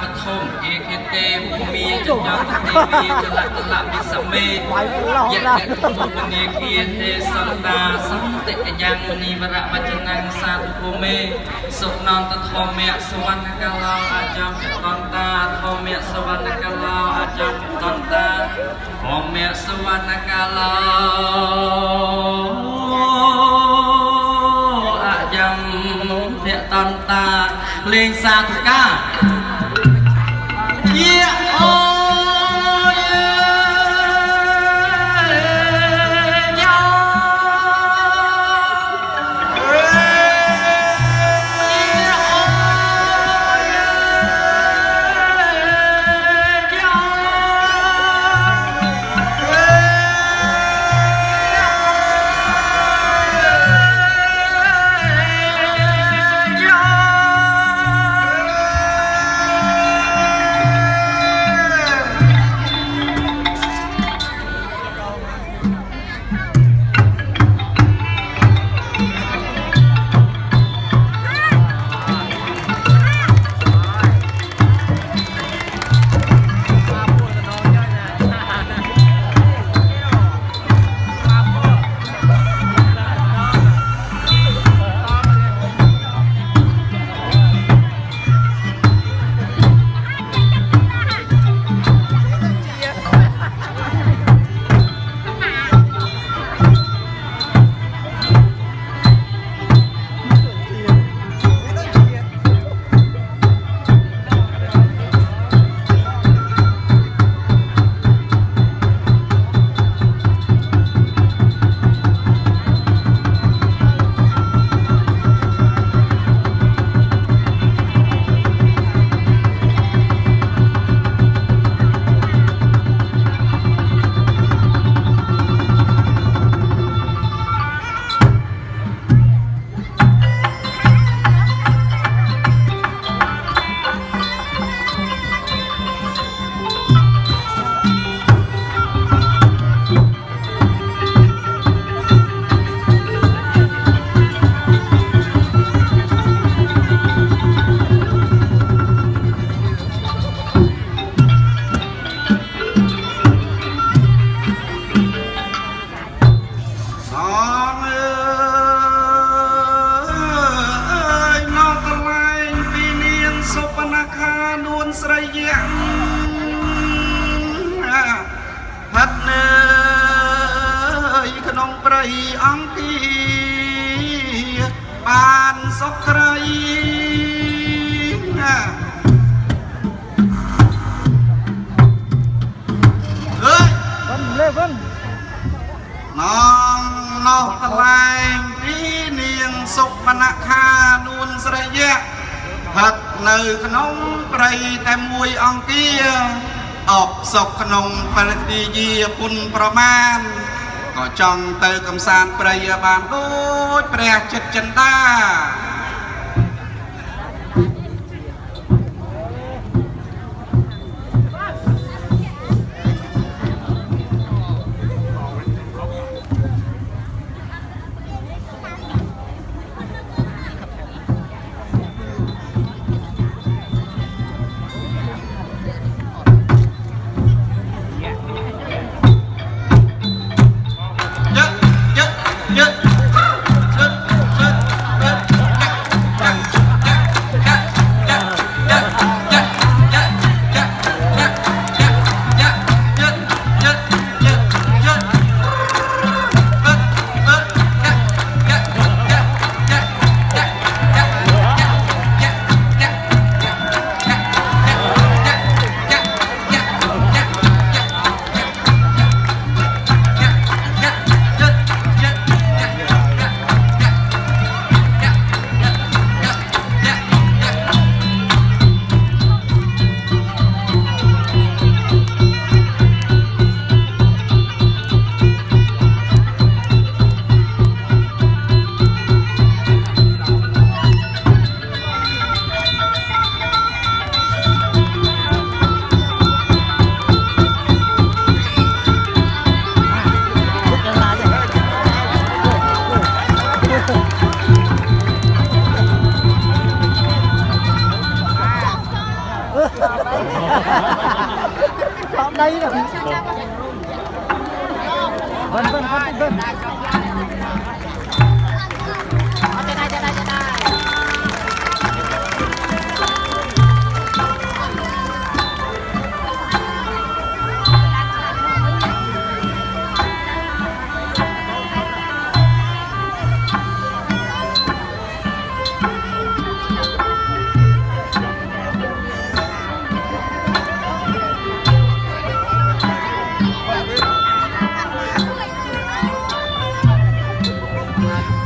បឋមអេខេតេភូមិចញ្ញតទេវីចលតលវិសមេយៈតេទុមនីគាទេសន្តាសន្តិយ៉ាងមនីវរវចនងសាទុភូមេសុណន្តធម្មៈសវណ្ណកាលោអចំចតន្តាធម្មៈសវណ្ណកាលោអចំចតន្តាធម្មៈសវណ្ណកាលោអចំភៈតន្តាលេងសាធុកា យាអូ ក្នុងព្រៃអង្គាបានសុខក្រៃណាអើយ Vân lên Vân នងនោះកន្លែងពីនាងសុបនខានួនស្រីយៈហិតនៅក្នុងព្រៃតែមួយអង្គាអបសុខក្នុងពលទីយាពុនប្រមាណ ក៏ចង់ទៅកំសាន្តព្រៃបានដូចព្រះចិត្តចិន្តា ទ្រ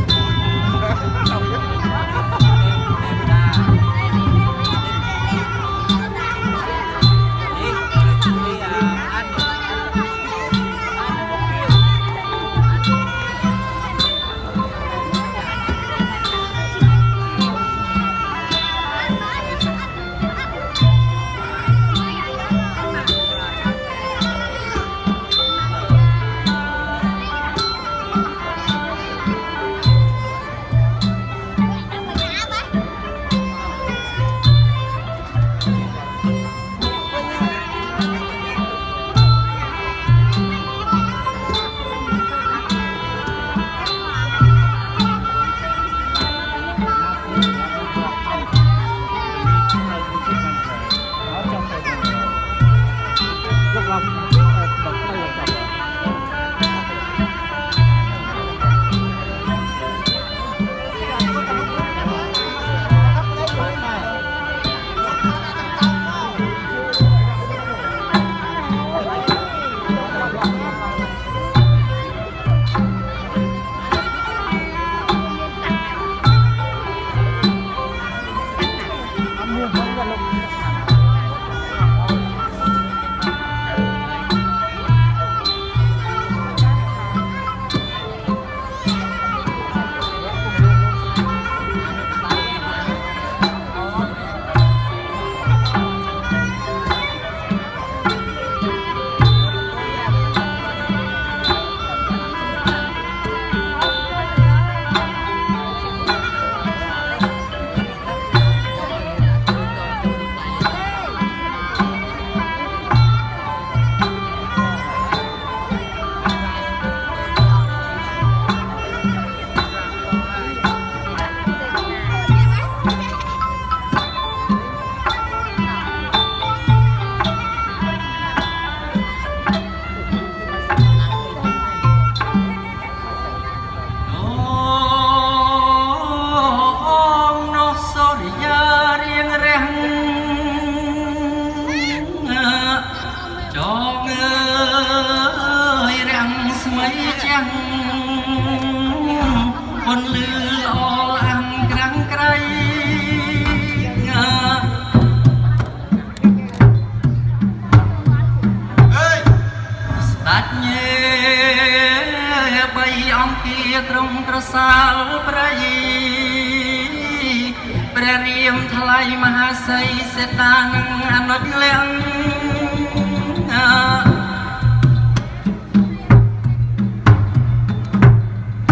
ថ្លៃមហាសីសេតានអនុជលំ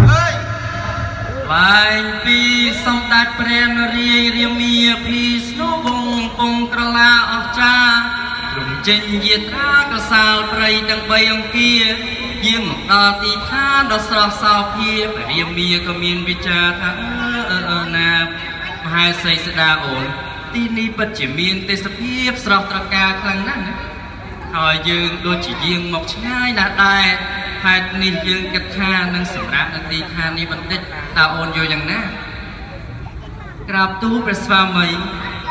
ហើយបែងពីសម្ដេចព្រះនរាយរាមាភីស្នូវងពងក្រឡាអស្ចារ្យទ្រង់ចេញយាត្រាកសាលព្រៃទាំងបីអង្គាយាងមកដល់ទីឋានដ៏ស្រស់សោភាព្រះរាមាក៏មានវិចារថាអឺអឺណាម ហេសីស្ដាអូនទីនេះពិតជាមានទេសភាពស្រស់ត្រកាលខ្លាំងណាស់ណាហើយយើងដូចជាយាងមកឆ្ងាយណាស់ដែរហេតុនេះយើងគិតថានឹងសម្រាប់នៅទីឋាននេះបន្តិចតើអូនយល់យ៉ាងណាក្រាបទូលព្រះស្វាមី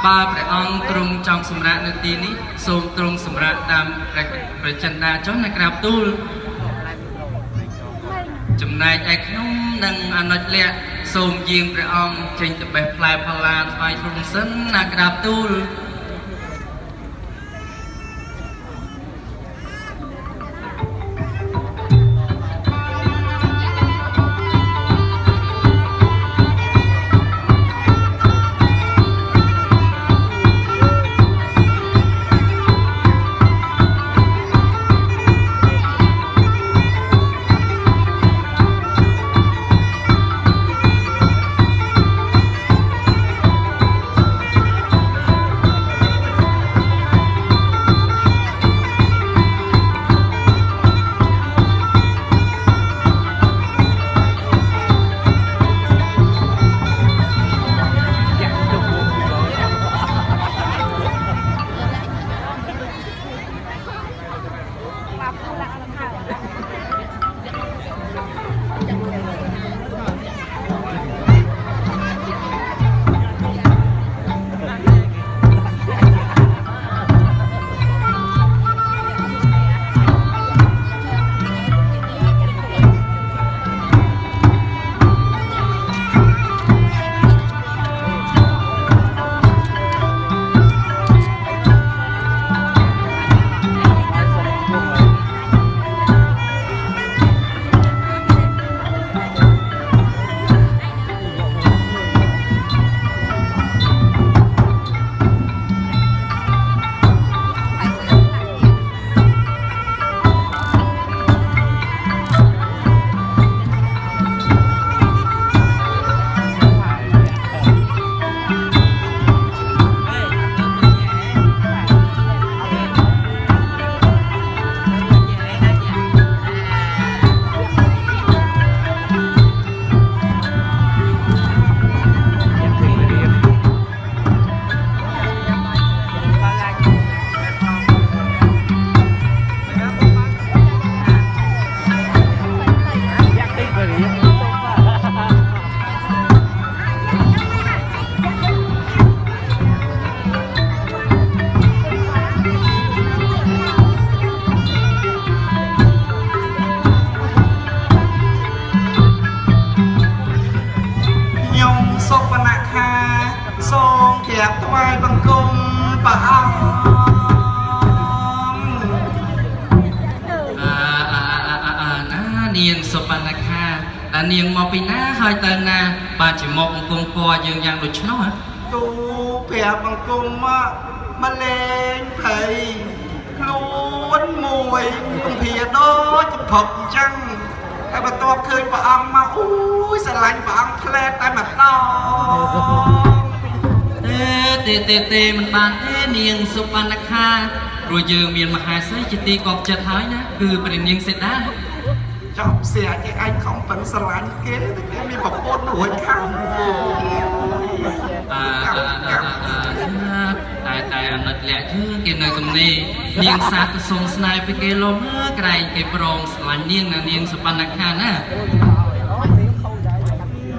បើព្រះអង្គទ្រង់ចង់សម្រាប់នៅទីនេះសូមទ្រង់សម្រាប់តាមព្រះព្រះចិន្តាចុះណាក្រាបទូលចំណែកឯខ្ញុំ និងអនុជលក្ខសូមយាងព្រះអង្គចេញទៅបេះផ្លែផល្លាថ្វាយទ្រង់សិនណាក្រាបទូល នាងមកពីណាហើយទៅណា បាទជាមកអង្គពរយើងយ៉ាងដូច្នោះហ៎ទូប្រាប់បង្គំមកមកលេងភ័យខ្លួនមួយកំភាដូចកំភប់អញ្ចឹងតែបន្ទាប់ឃើញព្រះអង្គមកអូយស្រឡាញ់ព្រះអង្គផ្លែតតែម្ដងទេទេទេទេមិនបានទេនាងសុបណ្ណខាព្រោះយើងមានមហាសីជាទីកប់ចិត្តហើយណាគឺព្រះនាងសេតា ចប់ស្រាច់ឯងខំប៉ិនស្រឡាញ់គេតែគេមានប្រពន្ធរួចខាងអឺតែតែអនុត្តលក្ខយើងគេនៅទំនេរនាងសាទទៅសុំស្នេហ៍ពីគេលំក្រែងគេប្រងស្រឡាញ់នាងណានាងសុបណ្ណខាណា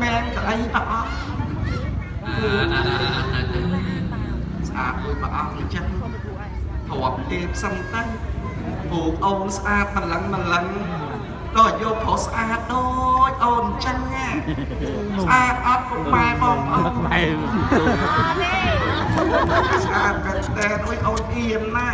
មែនក៏អីព្រះអង្គអឺអឺទៅទៅស្អាតដូចព្រះអង្គអញ្ចឹងទ្របទេផ្សឹមទៅពូអូនស្អាតម្លឹងម្លឹង ដល់យកប្រុសស្អាតដូចអូនអញ្ចឹងណាស្អាតអត់ពុកម៉ែបងប្អូនម៉ែស្អាតតែតែដូចអូនអៀនណា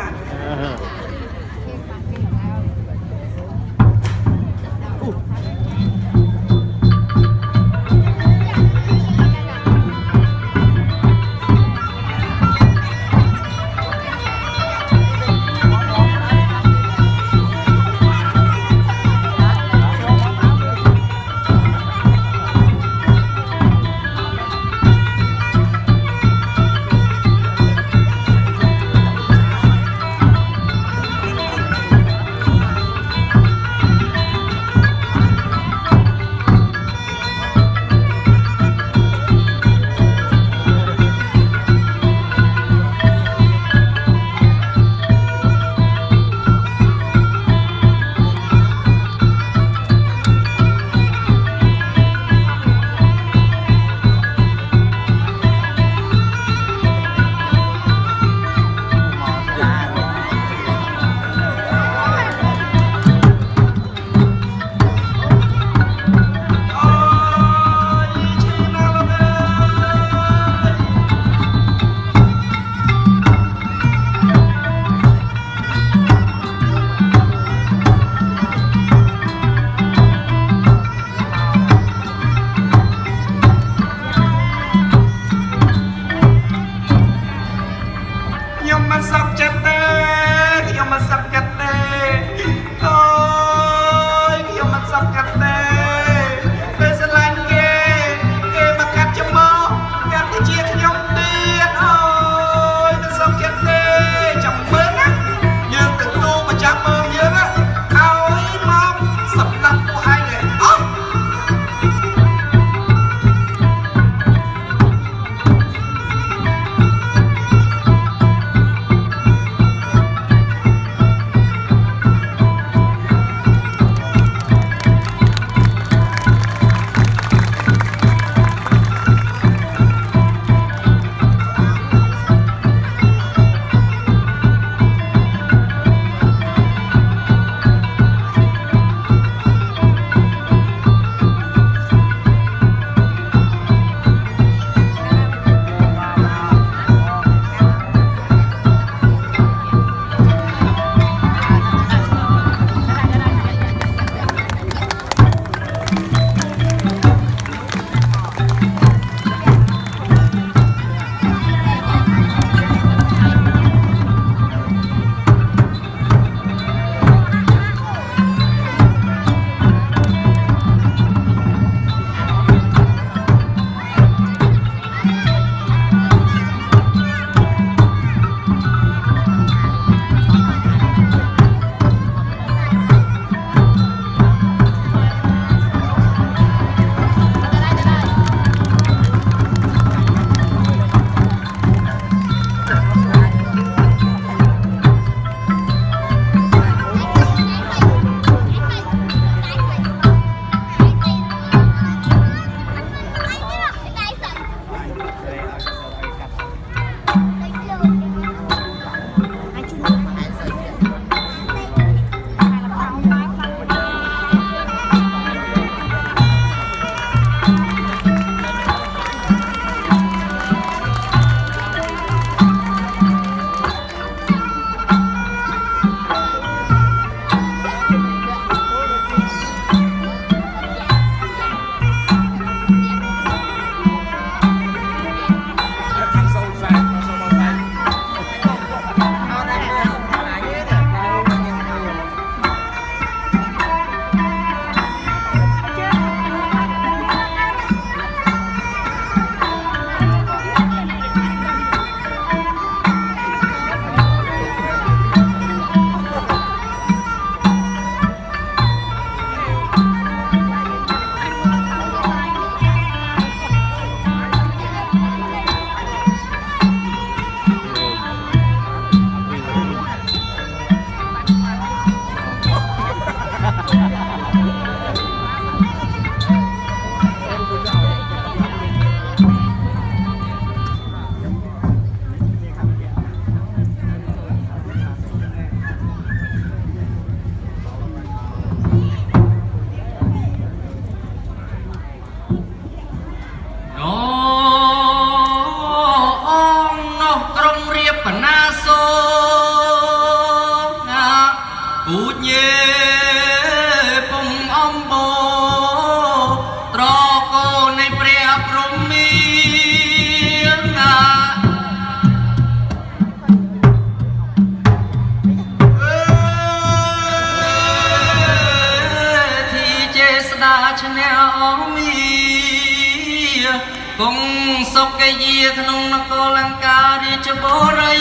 យាក្នុងនគរលង្ការាជបុរី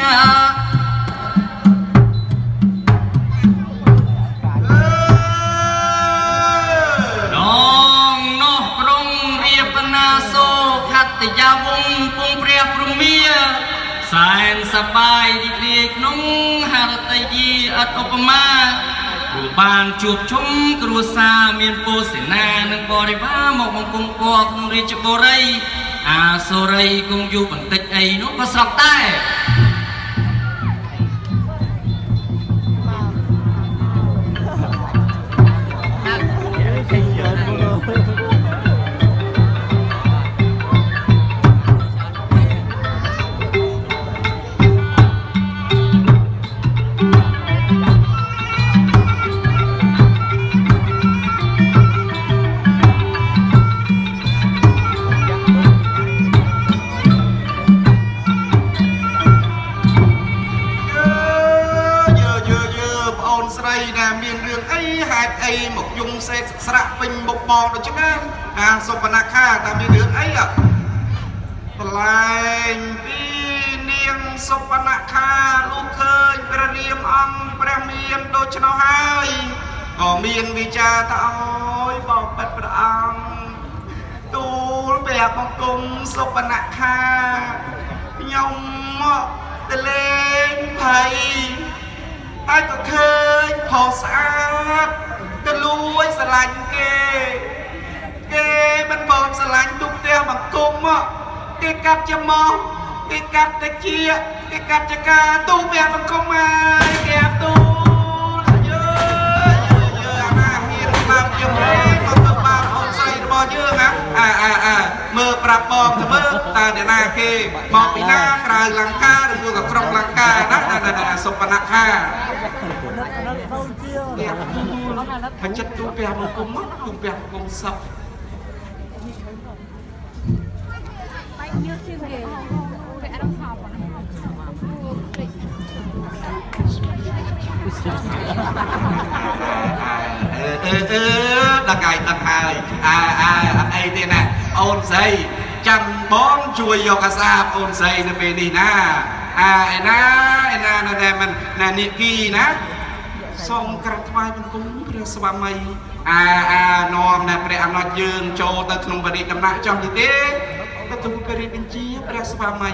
ណានងនោះក្រុងរៀបណាសូខត្តយាវងពងព្រះព្រមាសែនសបាយរីករាយក្នុងហរតយាអត់ឧបមាព្រោះ បានជួបជុំគ្រួសារមានពោសេនានិងបរិវារមកបង្គំគរក្នុងរាជបុរីអាសូរីគង់យូរបន្តិចអីនោះក៏ស្រាប់ដែរ អីហេតុអីមកយំសេកស្រាក់ពេញមុខបងដូចហ្នឹងអាសុបនខាតើមានរឿងអីអ្ហ៎បន្លែងពីនាងសុបនខាលុះឃើញព្រះរាមអង្គព្រះមានដូច្នោះហើយក៏មានវិចារថាអូយបងប៉ិតព្រះអង្គទូលព្រះបង្គំសុបនខាខ្ញុំមកទៅលេងភ័យហើយក៏ឃើញផុសស្អាត ទៅលួចស្រឡាញ់គេ គេមិនបងស្រឡាញ់ទុកផ្ទះបង្គំមកគេកាត់ជាមកគេកាត់ទៅជាគេកាត់ជាការទូផ្ទះបង្គំហើយគេអាប់ទូយើយើអាណាហ៊ានតាមយើងទេមកទៅបាបអូនស្រីរបស់យើងណាអាអាអាមើលប្រាប់បងទៅមើលតើអ្នកណាគេមកពីណាក្រៅលង្កាឬមួយក៏ក្រុងលង្កាណាណាសុបនខា បច្ចិតទូពះមកគុំមកទូពះគុំសឹក Bánh như chiên ghê Vẽ đang học à អឺអឺអឺដល់កាយដល់ហើយអាអាអត់អីទេណាអូនស្រីចាំបងជួយយកអាសាបអូនស្រីនៅពេលនេះណាអាឯណាឯណានៅតែមិនណានិគីណា សូមក្រាបថ្វាយបង្គំព្រះស្វាមីអាអានាំតែព្រះអនុជយើងចូលទៅក្នុងបរិយាដំណាក់ចុះនេះទេទៅទូលព្រះរាជបញ្ជាព្រះស្វាមី